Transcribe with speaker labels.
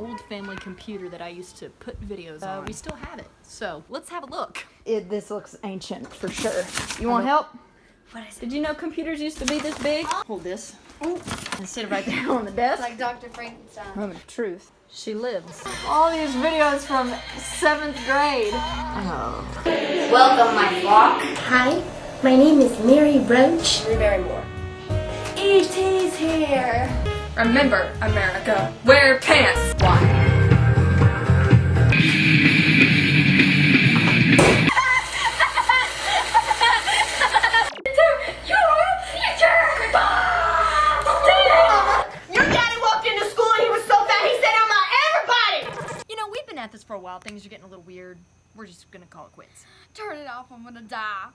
Speaker 1: old family computer that I used to put videos on. We still have it. So let's have a look.
Speaker 2: It, this looks ancient for sure. You want help?
Speaker 1: What is it?
Speaker 2: Did you know computers used to be this big? Hold this. And sit it right there on the desk.
Speaker 3: Like Dr. Frankenstein.
Speaker 2: Oh, Moment of truth.
Speaker 1: She lives.
Speaker 2: All these videos from seventh grade. Oh.
Speaker 3: Welcome, my flock. Hi, my name is Mary Roach. Drew Barrymore. E.T.'s here.
Speaker 4: Remember, America, wear pants.
Speaker 1: At this for a while. Things are getting a little weird. We're just gonna call it quits.
Speaker 4: Turn it off, I'm gonna die.